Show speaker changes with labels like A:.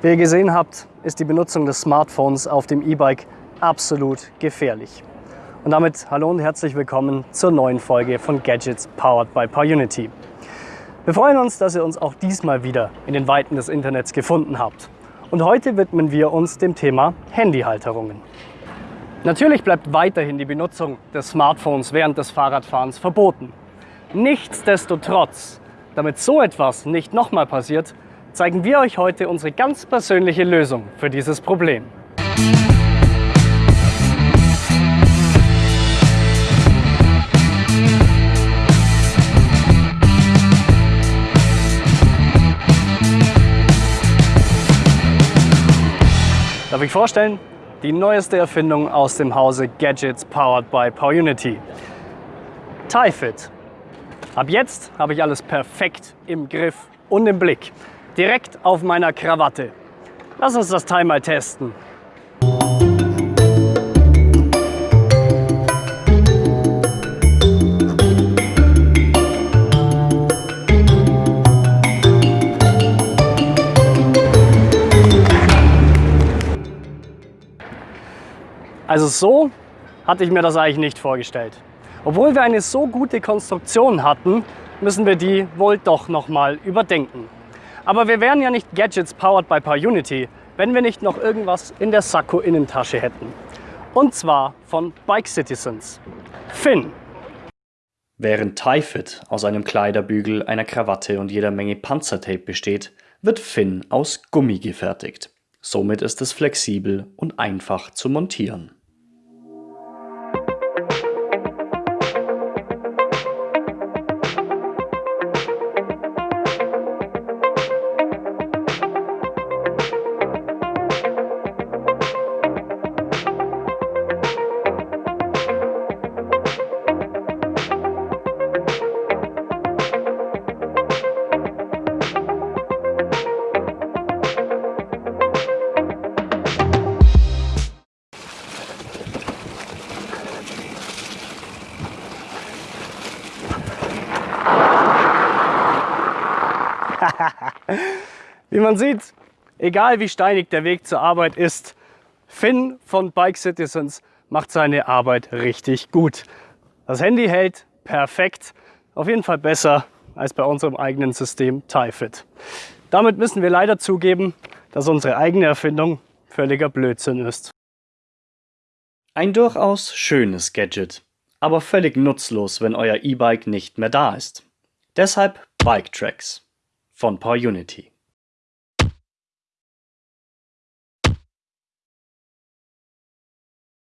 A: Wie ihr gesehen habt, ist die Benutzung des Smartphones auf dem E-Bike absolut gefährlich. Und damit hallo und herzlich willkommen zur neuen Folge von Gadgets Powered by PowerUnity. Wir freuen uns, dass ihr uns auch diesmal wieder in den Weiten des Internets gefunden habt. Und heute widmen wir uns dem Thema Handyhalterungen. Natürlich bleibt weiterhin die Benutzung des Smartphones während des Fahrradfahrens verboten. Nichtsdestotrotz, damit so etwas nicht nochmal passiert, zeigen wir euch heute unsere ganz persönliche Lösung für dieses Problem. Darf ich vorstellen? Die neueste Erfindung aus dem Hause Gadgets powered by PowerUnity. TieFit. Ab jetzt habe ich alles perfekt im Griff und im Blick. Direkt auf meiner Krawatte. Lass uns das Teil mal testen. Also so hatte ich mir das eigentlich nicht vorgestellt. Obwohl wir eine so gute Konstruktion hatten, müssen wir die wohl doch nochmal überdenken. Aber wir wären ja nicht Gadgets powered by PowerUnity, wenn wir nicht noch irgendwas in der Sakko-Innentasche hätten. Und zwar von Bike Citizens. Finn.
B: Während TieFit aus einem Kleiderbügel, einer Krawatte und jeder Menge Panzertape besteht, wird Finn aus Gummi gefertigt. Somit ist es flexibel und einfach zu montieren.
A: Wie man sieht, egal wie steinig der Weg zur Arbeit ist, Finn von Bike Citizens macht seine Arbeit richtig gut. Das Handy hält perfekt, auf jeden Fall besser als bei unserem eigenen System TieFit. Damit müssen wir leider zugeben, dass unsere eigene Erfindung völliger Blödsinn ist.
B: Ein durchaus schönes Gadget, aber völlig nutzlos, wenn euer E-Bike nicht mehr da ist. Deshalb Bike Tracks von PowerUnity.